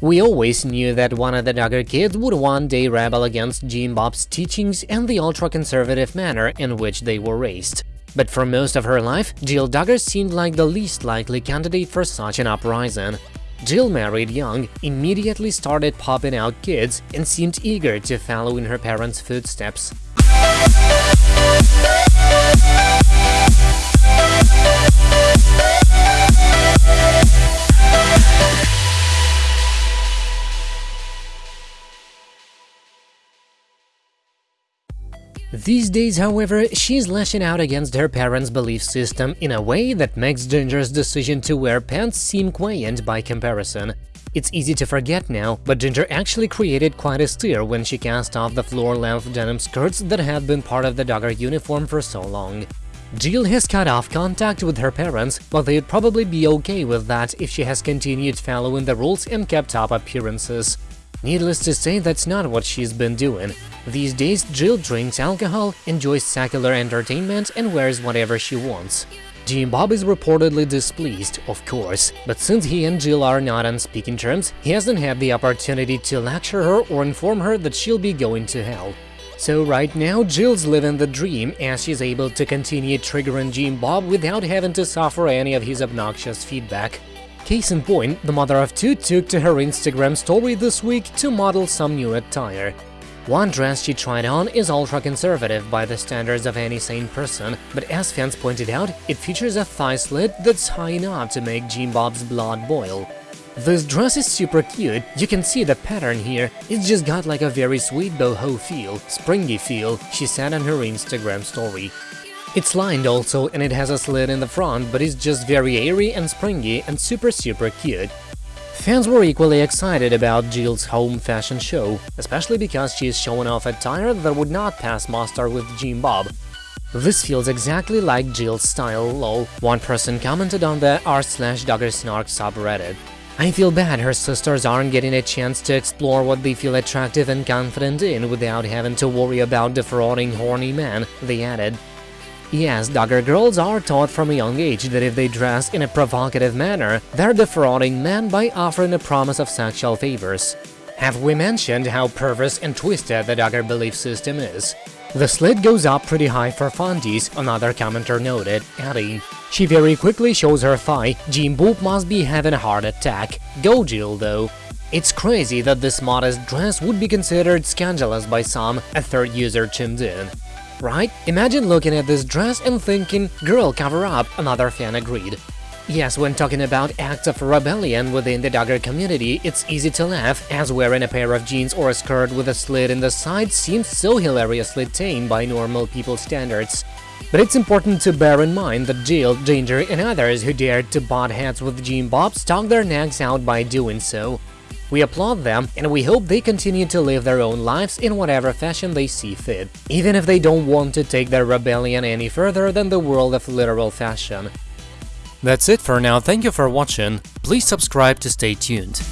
We always knew that one of the Duggar kids would one day rebel against Jim Bob's teachings and the ultra-conservative manner in which they were raised. But for most of her life, Jill Duggar seemed like the least likely candidate for such an uprising. Jill married young, immediately started popping out kids, and seemed eager to follow in her parents' footsteps. These days, however, she's lashing out against her parents' belief system in a way that makes Jinger's decision to wear pants seem quaint by comparison. It's easy to forget now, but Jinger actually created quite a stir when she cast off the floor-length denim skirts that had been part of the Duggar uniform for so long. Jill has cut off contact with her parents, but they'd probably be okay with that if she has continued following the rules and kept up appearances. Needless to say, that's not what she's been doing. These days, Jill drinks alcohol, enjoys secular entertainment, and wears whatever she wants. Jim Bob is reportedly displeased, of course, but since he and Jill are not on speaking terms, he hasn't had the opportunity to lecture her or inform her that she'll be going to hell. So right now, Jill's living the dream as she's able to continue triggering Jim Bob without having to suffer any of his obnoxious feedback. Case in point, the mother of two took to her Instagram story this week to model some new attire. One dress she tried on is ultra-conservative by the standards of any sane person, but as fans pointed out, it features a thigh slit that's high enough to make Jim Bob's blood boil. This dress is super cute, you can see the pattern here, it's just got like a very sweet boho feel, springy feel, she said on her Instagram story. It's lined also and it has a slit in the front, but it's just very airy and springy and super super cute. Fans were equally excited about Jill's home fashion show, especially because she is showing off attire that would not pass muster with Jim Bob. This feels exactly like Jill's style, lol, one person commented on the r slash Duggarsnark subreddit. I feel bad her sisters aren't getting a chance to explore what they feel attractive and confident in without having to worry about defrauding horny men, they added. Yes, Duggar girls are taught from a young age that if they dress in a provocative manner, they're defrauding men by offering a promise of sexual favors. Have we mentioned how perverse and twisted the Duggar belief system is? The slit goes up pretty high for fundies, another commenter noted, adding, She very quickly shows her thigh, Jim Boop must be having a heart attack. Go Jill, though. It's crazy that this modest dress would be considered scandalous by some, a third user chimed in. Right? Imagine looking at this dress and thinking, girl, cover up, another fan agreed. Yes, when talking about acts of rebellion within the Duggar community, it's easy to laugh, as wearing a pair of jeans or a skirt with a slit in the side seems so hilariously tame by normal people's standards. But it's important to bear in mind that Jill, Jinger, and others who dared to butt heads with Jim Bob stuck their necks out by doing so. We applaud them, and we hope they continue to live their own lives in whatever fashion they see fit, even if they don't want to take their rebellion any further than the world of literal fashion. That's it for now, thank you for watching, please subscribe to stay tuned.